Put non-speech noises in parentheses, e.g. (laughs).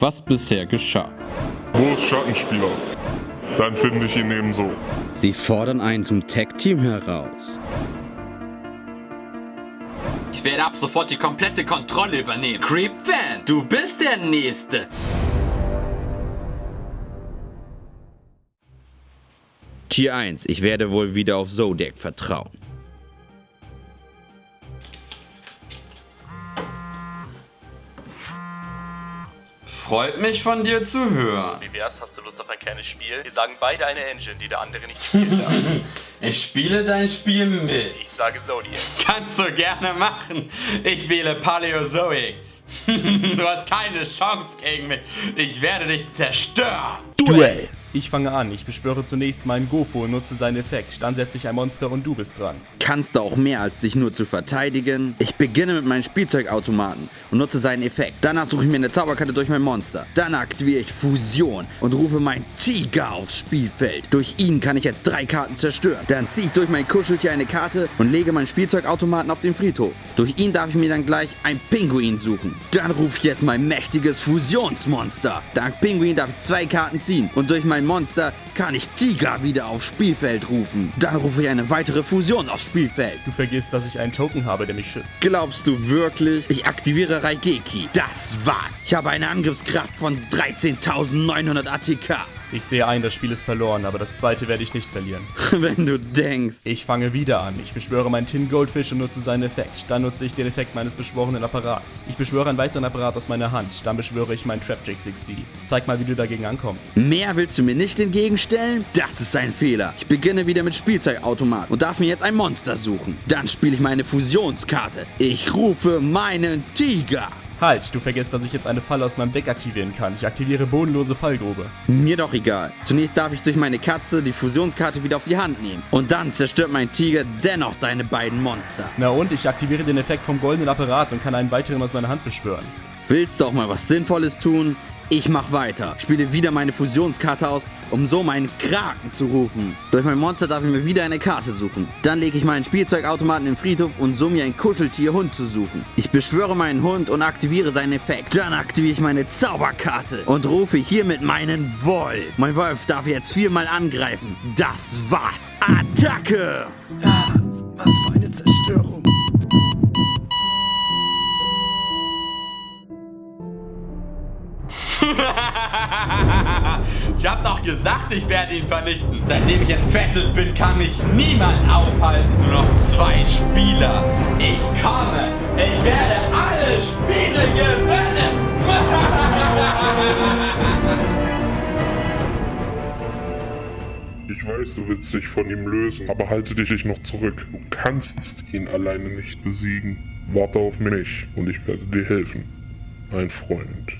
was bisher geschah. Wo ist Schattenspieler? Dann finde ich ihn ebenso. Sie fordern einen zum Tag-Team heraus. Ich werde ab sofort die komplette Kontrolle übernehmen. Creep Fan, du bist der Nächste. Tier 1, ich werde wohl wieder auf Zodiac vertrauen. Freut mich von dir zu hören. Wie wär's, hast du Lust auf ein kleines Spiel? Wir sagen beide eine Engine, die der andere nicht spielen darf. (laughs) Ich spiele dein Spiel mit. Ich sage Zodiac. Kannst du gerne machen. Ich wähle Paleozoic. (laughs) Du hast keine Chance gegen mich. Ich werde dich zerstören. Duell! Ich fange an. Ich beschwöre zunächst meinen Gofo und nutze seinen Effekt. Dann setze ich ein Monster und du bist dran. Kannst du auch mehr als dich nur zu verteidigen? Ich beginne mit meinem Spielzeugautomaten und nutze seinen Effekt. Danach suche ich mir eine Zauberkarte durch mein Monster. Dann aktiviere ich Fusion und rufe meinen Tiger aufs Spielfeld. Durch ihn kann ich jetzt drei Karten zerstören. Dann ziehe ich durch mein Kuscheltier eine Karte und lege meinen Spielzeugautomaten auf den Friedhof. Durch ihn darf ich mir dann gleich ein Pinguin suchen. Dann rufe ich jetzt mein mächtiges Fusionsmonster. Dank Pinguin darf ich zwei Karten ziehen und durch mein Monster kann ich Tiger wieder aufs Spielfeld rufen. Dann rufe ich eine weitere Fusion aufs Spielfeld. Du vergisst, dass ich einen Token habe, der mich schützt. Glaubst du wirklich? Ich aktiviere Raigeki. Das war's. Ich habe eine Angriffskraft von 13.900 ATK. Ich sehe ein, das Spiel ist verloren, aber das zweite werde ich nicht verlieren. (laughs) Wenn du denkst. Ich fange wieder an. Ich beschwöre meinen Tin Goldfish und nutze seinen Effekt. Dann nutze ich den Effekt meines beschworenen Apparats. Ich beschwöre einen weiteren Apparat aus meiner Hand. Dann beschwöre ich meinen Trapjack 6C. Zeig mal, wie du dagegen ankommst. Mehr willst du mir nicht entgegenstellen? Das ist ein Fehler. Ich beginne wieder mit Spielzeugautomat und darf mir jetzt ein Monster suchen. Dann spiele ich meine Fusionskarte. Ich rufe meinen Tiger. Halt, du vergisst, dass ich jetzt eine Falle aus meinem Deck aktivieren kann. Ich aktiviere bodenlose Fallgrube. Mir doch egal. Zunächst darf ich durch meine Katze die Fusionskarte wieder auf die Hand nehmen. Und dann zerstört mein Tiger dennoch deine beiden Monster. Na und, ich aktiviere den Effekt vom goldenen Apparat und kann einen weiteren aus meiner Hand beschwören. Willst du auch mal was Sinnvolles tun? Ich mach weiter. Spiele wieder meine Fusionskarte aus, um so meinen Kraken zu rufen. Durch mein Monster darf ich mir wieder eine Karte suchen. Dann lege ich meinen Spielzeugautomaten im Friedhof und so mir ein Kuscheltier-Hund zu suchen. Ich beschwöre meinen Hund und aktiviere seinen Effekt. Dann aktiviere ich meine Zauberkarte und rufe hiermit meinen Wolf. Mein Wolf darf jetzt viermal angreifen. Das war's. Attacke! Ah, was für eine Zerstörung. Ich hab doch gesagt, ich werde ihn vernichten. Seitdem ich entfesselt bin, kann mich niemand aufhalten. Nur noch zwei Spieler. Ich komme. Ich werde alle Spiele gewinnen. (laughs) Ich weiß, du willst dich von ihm lösen, aber halte dich noch zurück. Du kannst ihn alleine nicht besiegen. Warte auf mich und ich werde dir helfen. Ein Freund.